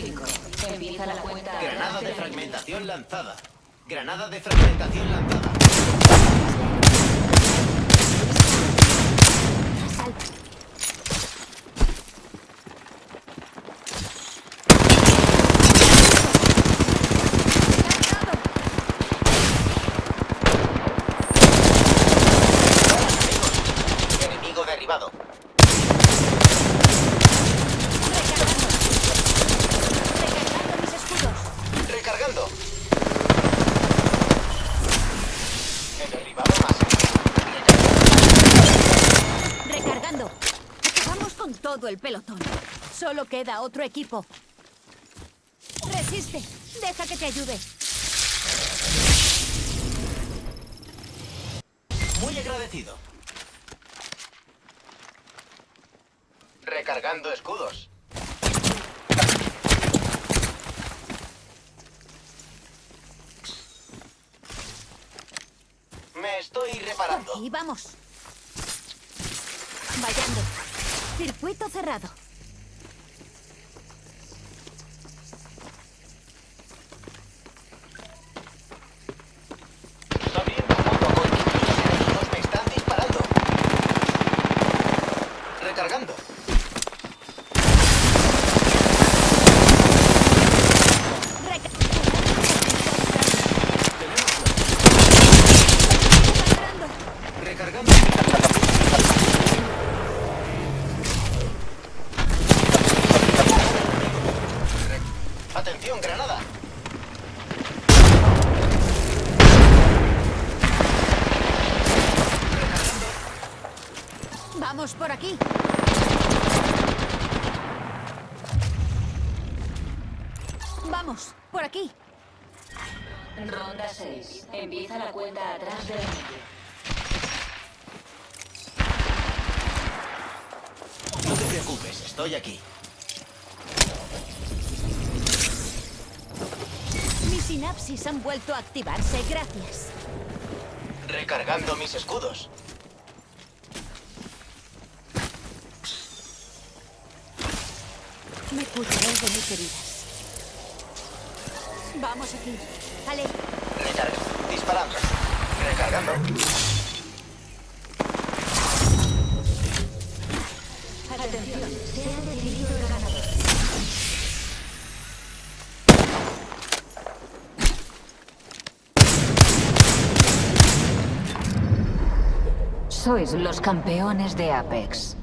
5. Empieza la cuenta atrás Granada de fragmentación lanzada. Granada de fragmentación lanzada. Enemigo derribado. Recargando mis escudos. Recargando. He derribado más. Recargando. Recargando. Vamos con todo el pelotón. Solo queda otro equipo. Resiste. Deja que te ayude. Muy agradecido. Recargando escudos. Me estoy reparando. Y vamos. Vayando. Circuito cerrado. Abriendo fuego a poco. Los enemigos me están disparando. Recargando. Reca- Recargando. Re- Atención, granada. Vamos por aquí. Vamos, por aquí. Ronda 6. Empieza la cuenta atrás del anillo. No te preocupes, estoy aquí. Sinapsis han vuelto a activarse, gracias. Recargando mis escudos. Me curaré de mis heridas. Vamos aquí. Ale, Recarga. Disparando. Recargando. Atención, se ha decidido el ganador. Sois los campeones de Apex.